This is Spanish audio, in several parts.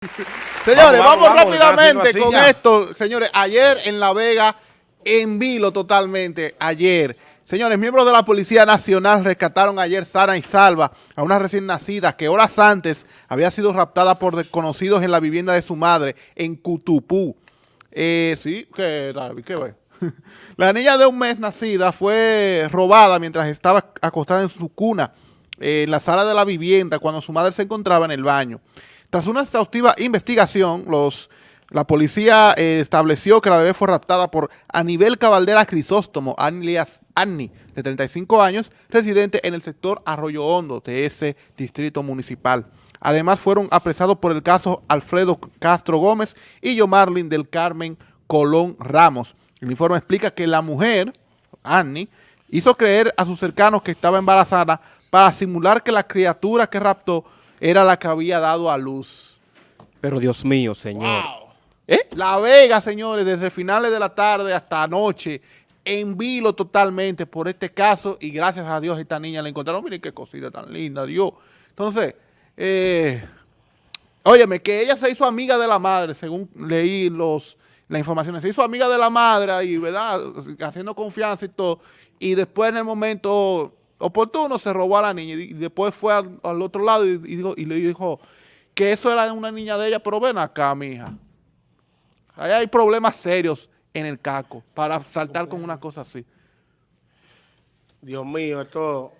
Señores, vamos, rápidamente con esto. Señores, ayer en La Vega, en vilo totalmente, ayer. Señores, miembros de la Policía Nacional rescataron ayer sana y salva a una recién nacida que horas antes había sido raptada por desconocidos en la vivienda de su madre en Cutupú. Eh, sí, ¿qué tal? ¿Qué ve? La niña de un mes nacida fue robada mientras estaba acostada en su cuna en la sala de la vivienda cuando su madre se encontraba en el baño. Tras una exhaustiva investigación, la policía eh, estableció que la bebé fue raptada por Anibel Cabaldera Crisóstomo, alias Anni, de 35 años, residente en el sector Arroyo Hondo de ese distrito municipal. Además, fueron apresados por el caso Alfredo Castro Gómez y Yomarlin del Carmen Colón Ramos. El informe explica que la mujer, Annie, hizo creer a sus cercanos que estaba embarazada para simular que la criatura que raptó era la que había dado a luz. Pero Dios mío, señor. ¿Eh? La Vega, señores, desde finales de la tarde hasta anoche, en vilo totalmente por este caso y gracias a Dios esta niña la encontraron. Miren qué cosita tan linda, Dios. Entonces, eh, óyeme, que ella se hizo amiga de la madre, según leí los la información. Se hizo amiga de la madre y, ¿verdad? Haciendo confianza y todo. Y después en el momento oportuno se robó a la niña y después fue al, otro lado y, dijo, y, le dijo que eso era una niña de ella, pero ven acá, mija. Ahí hay problemas serios en el caco para saltar con una cosa así. Dios mío, esto...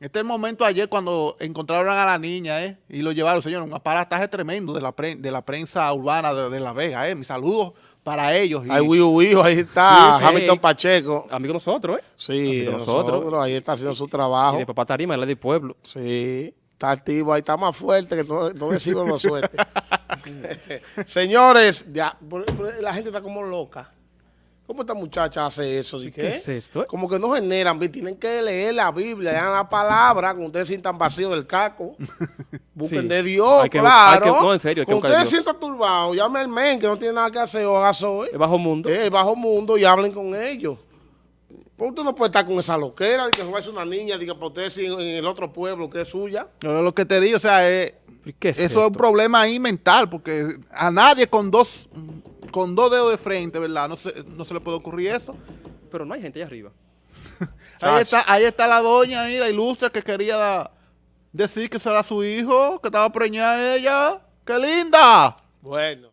Este es el momento ayer cuando encontraron a la niña, ¿eh? Y lo llevaron, señor, un aparataje tremendo de la, de la prensa urbana de, La Vega, ¿eh? Mis saludos para ellos. Ay, uy, ahí está Hamilton Pacheco. Amigo de nosotros, ¿eh? Sí, nosotros. Ahí está haciendo su trabajo. Y de papá Tarima, el de pueblo. Sí, está activo, ahí está más fuerte que no, no decimos lo suerte. Señores, ya, la gente está como loca. ¿Cómo esta muchacha hace eso? ¿Qué, es esto? Como que no generan, tienen que leer la Biblia, lean la palabra, cuando ustedes sientan vacío del caco. Busquen de Dios, claro. no, en serio, Cuando ustedes sientan turbados, llamen al men que no tiene nada que hacer o haga hoy. El bajo mundo. el bajo mundo y hablen con ellos. Porque usted no puede estar con esa loquera de que a una niña, diga para usted en el otro pueblo que es suya. lo que te digo, o sea, es, eso es un problema ahí mental, porque a nadie con dos con dos dedos de frente, ¿verdad? No se, no se le puede ocurrir eso. Pero no hay gente allá arriba. ahí, está, ahí está la doña, ahí, la ilustre, que quería decir que será su hijo, que estaba preñada ella. ¡Qué linda! Bueno.